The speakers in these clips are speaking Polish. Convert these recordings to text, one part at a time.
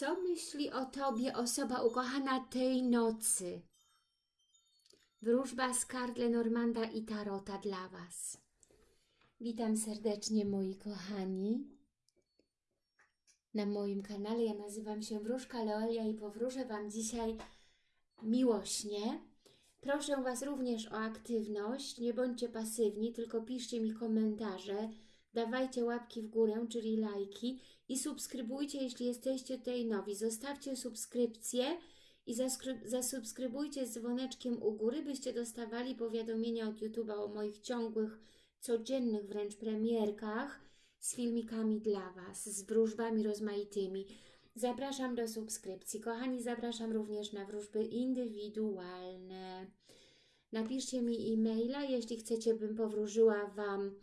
Co myśli o Tobie osoba ukochana tej nocy? Wróżba z kart Lenormanda i Tarota dla Was. Witam serdecznie moi kochani. Na moim kanale ja nazywam się Wróżka Leolia i powróżę Wam dzisiaj miłośnie. Proszę Was również o aktywność, nie bądźcie pasywni, tylko piszcie mi komentarze, dawajcie łapki w górę, czyli lajki i subskrybujcie, jeśli jesteście tutaj nowi. Zostawcie subskrypcję i zasubskrybujcie z dzwoneczkiem u góry, byście dostawali powiadomienia od YouTube'a o moich ciągłych, codziennych wręcz premierkach z filmikami dla Was, z wróżbami rozmaitymi. Zapraszam do subskrypcji. Kochani, zapraszam również na wróżby indywidualne. Napiszcie mi e-maila, jeśli chcecie, bym powróżyła Wam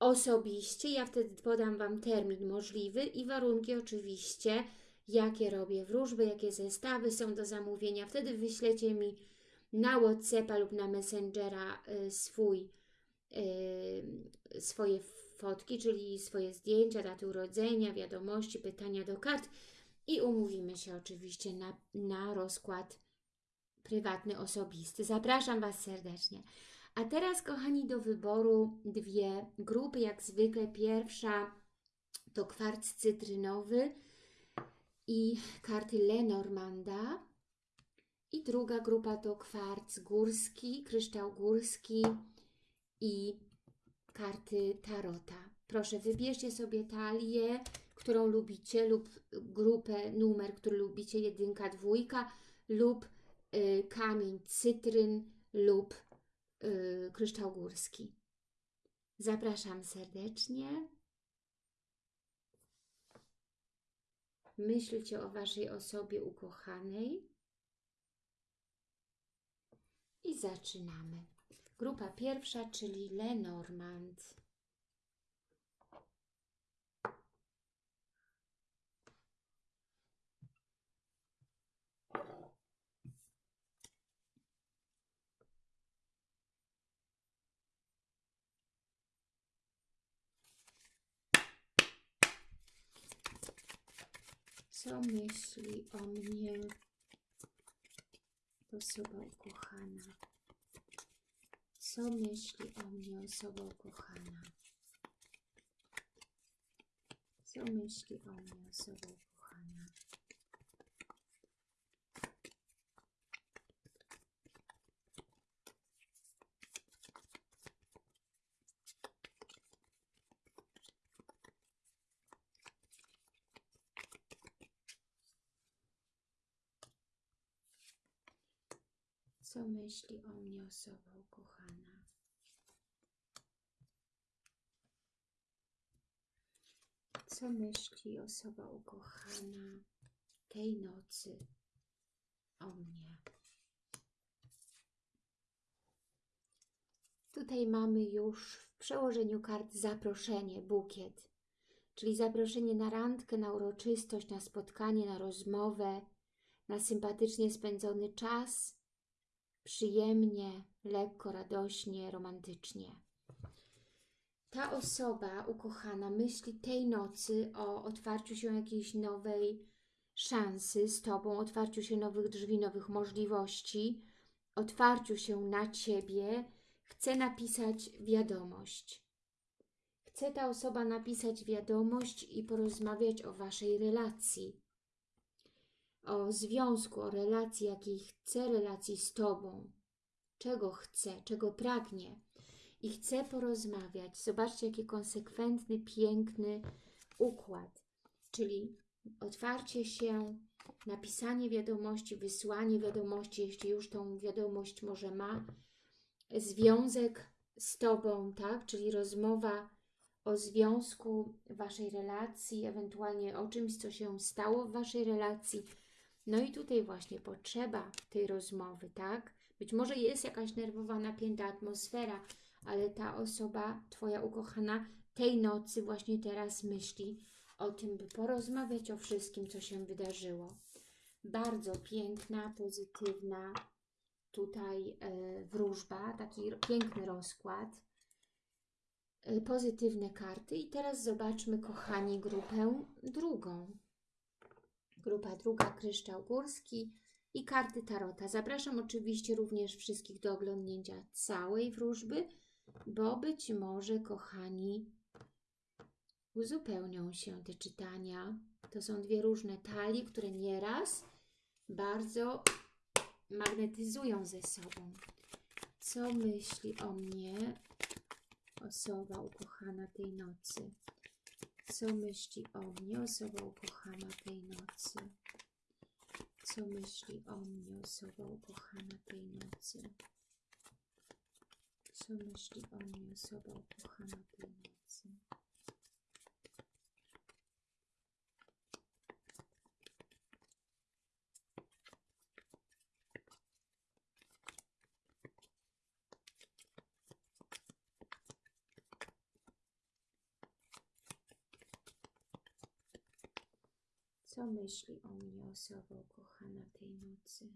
osobiście. Ja wtedy podam Wam termin możliwy i warunki oczywiście, jakie robię wróżby, jakie zestawy są do zamówienia. Wtedy wyślecie mi na Whatsappa lub na Messengera y, swój, y, swoje fotki, czyli swoje zdjęcia, daty urodzenia, wiadomości, pytania do kart i umówimy się oczywiście na, na rozkład prywatny, osobisty. Zapraszam Was serdecznie. A teraz, kochani, do wyboru dwie grupy. Jak zwykle pierwsza to kwarc cytrynowy i karty Lenormanda. I druga grupa to kwarc górski, kryształ górski i karty tarota. Proszę, wybierzcie sobie talię, którą lubicie lub grupę, numer, który lubicie, jedynka, dwójka lub y, kamień cytryn lub y, kryształ górski. Zapraszam serdecznie. Myślcie o Waszej osobie ukochanej. I zaczynamy. Grupa pierwsza, czyli Lenormand. Co myśli o mnie osoba ukochana? Co myśli o mnie osoba ukochana? Co myśli o mnie osoba ukochana? Co myśli o mnie osoba ukochana? Co myśli osoba ukochana tej nocy o mnie? Tutaj mamy już w przełożeniu kart zaproszenie, bukiet, czyli zaproszenie na randkę, na uroczystość, na spotkanie, na rozmowę, na sympatycznie spędzony czas, przyjemnie, lekko, radośnie, romantycznie. Ta osoba ukochana myśli tej nocy o otwarciu się jakiejś nowej szansy z Tobą, otwarciu się nowych drzwi, nowych możliwości, otwarciu się na Ciebie. Chce napisać wiadomość. Chce ta osoba napisać wiadomość i porozmawiać o Waszej relacji o związku, o relacji, jakiej chce relacji z Tobą, czego chce, czego pragnie i chce porozmawiać. Zobaczcie, jaki konsekwentny, piękny układ, czyli otwarcie się, napisanie wiadomości, wysłanie wiadomości, jeśli już tą wiadomość może ma, związek z Tobą, tak, czyli rozmowa o związku Waszej relacji, ewentualnie o czymś, co się stało w Waszej relacji, no i tutaj właśnie potrzeba tej rozmowy, tak? Być może jest jakaś nerwowa, napięta atmosfera, ale ta osoba, Twoja ukochana, tej nocy właśnie teraz myśli o tym, by porozmawiać o wszystkim, co się wydarzyło. Bardzo piękna, pozytywna tutaj e, wróżba, taki piękny rozkład, e, pozytywne karty. I teraz zobaczmy, kochani, grupę drugą Grupa druga, kryształ górski i karty tarota. Zapraszam oczywiście również wszystkich do oglądnięcia całej wróżby, bo być może, kochani, uzupełnią się te czytania. To są dwie różne talie, które nieraz bardzo magnetyzują ze sobą. Co myśli o mnie osoba ukochana tej nocy? Co myśli o mnie osoba ukochana tej nocy? Co myśli o mnie osoba ukochana tej nocy? Co myśli o mnie osoba ukochana tej nocy? Co myśli o mnie osoba ukochana tej nocy?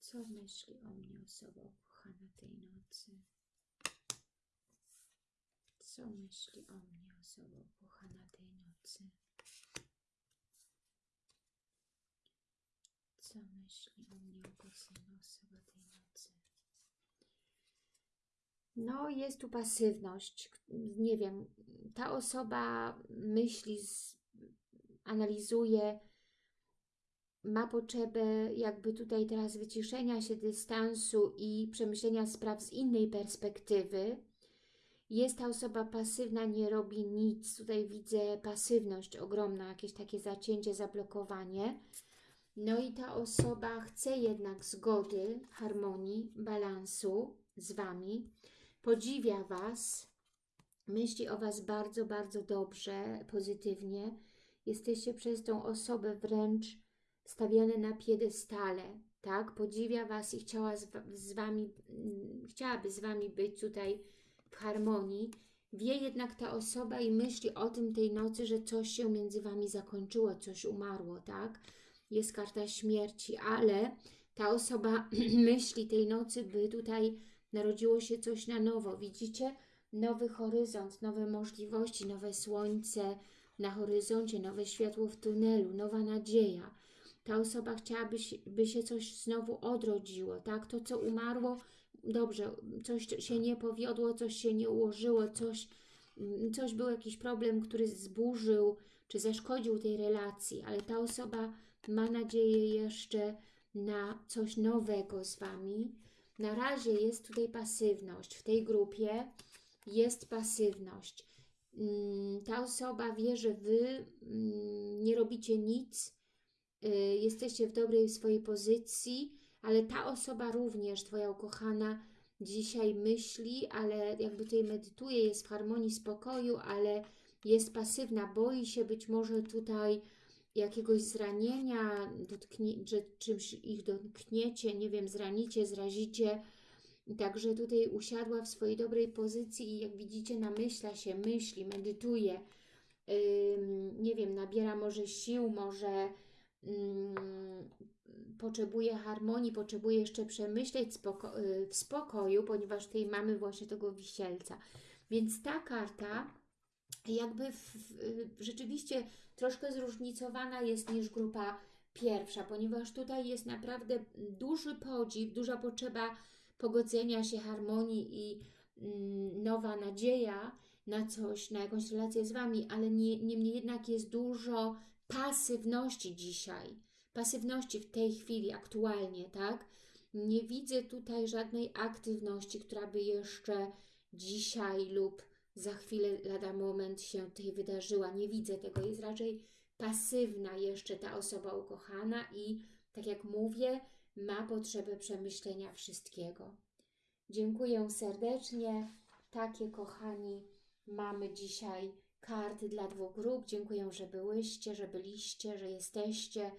Co myśli o mnie osoba ukochana tej nocy? Co myśli o mnie osoba ukochana tej nocy? Co myśli o mnie ukochana osoba tej nocy? No, jest tu pasywność. Nie wiem, ta osoba myśli, analizuje, ma potrzebę jakby tutaj teraz wyciszenia się, dystansu i przemyślenia spraw z innej perspektywy. Jest ta osoba pasywna, nie robi nic. Tutaj widzę pasywność ogromna, jakieś takie zacięcie, zablokowanie. No i ta osoba chce jednak zgody, harmonii, balansu z Wami podziwia Was, myśli o Was bardzo, bardzo dobrze, pozytywnie. Jesteście przez tą osobę wręcz stawiane na piedestale, tak? Podziwia Was i chciała z, z Wami, mm, chciałaby z Wami być tutaj w harmonii. Wie jednak ta osoba i myśli o tym tej nocy, że coś się między Wami zakończyło, coś umarło, tak? Jest karta śmierci, ale ta osoba myśli tej nocy, by tutaj narodziło się coś na nowo. Widzicie? Nowy horyzont, nowe możliwości, nowe słońce na horyzoncie, nowe światło w tunelu, nowa nadzieja. Ta osoba chciałaby się, by się coś znowu odrodziło, tak? To, co umarło, dobrze, coś się nie powiodło, coś się nie ułożyło, coś, coś był jakiś problem, który zburzył czy zaszkodził tej relacji, ale ta osoba ma nadzieję jeszcze na coś nowego z Wami, na razie jest tutaj pasywność. W tej grupie jest pasywność. Mm, ta osoba wie, że Wy mm, nie robicie nic, y, jesteście w dobrej swojej pozycji, ale ta osoba również, Twoja ukochana, dzisiaj myśli, ale jakby tutaj medytuje, jest w harmonii, spokoju, ale jest pasywna, boi się być może tutaj jakiegoś zranienia, dotknie, że czymś ich dotkniecie, nie wiem, zranicie, zrazicie. Także tutaj usiadła w swojej dobrej pozycji i jak widzicie namyśla się, myśli, medytuje. Nie wiem, nabiera może sił, może yy, potrzebuje harmonii, potrzebuje jeszcze przemyśleć spoko yy, w spokoju, ponieważ tutaj mamy właśnie tego wisielca. Więc ta karta jakby w, rzeczywiście troszkę zróżnicowana jest niż grupa pierwsza, ponieważ tutaj jest naprawdę duży podziw, duża potrzeba pogodzenia się, harmonii i mm, nowa nadzieja na coś, na jakąś relację z Wami, ale nie, niemniej jednak jest dużo pasywności dzisiaj, pasywności w tej chwili, aktualnie, tak? Nie widzę tutaj żadnej aktywności, która by jeszcze dzisiaj lub za chwilę, lada moment się tutaj wydarzyła. Nie widzę tego, jest raczej pasywna jeszcze ta osoba ukochana i tak jak mówię, ma potrzebę przemyślenia wszystkiego. Dziękuję serdecznie. Takie, kochani, mamy dzisiaj karty dla dwóch grup. Dziękuję, że byłyście, że byliście, że jesteście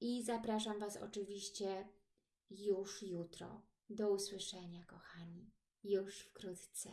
i zapraszam Was oczywiście już jutro. Do usłyszenia, kochani, już wkrótce.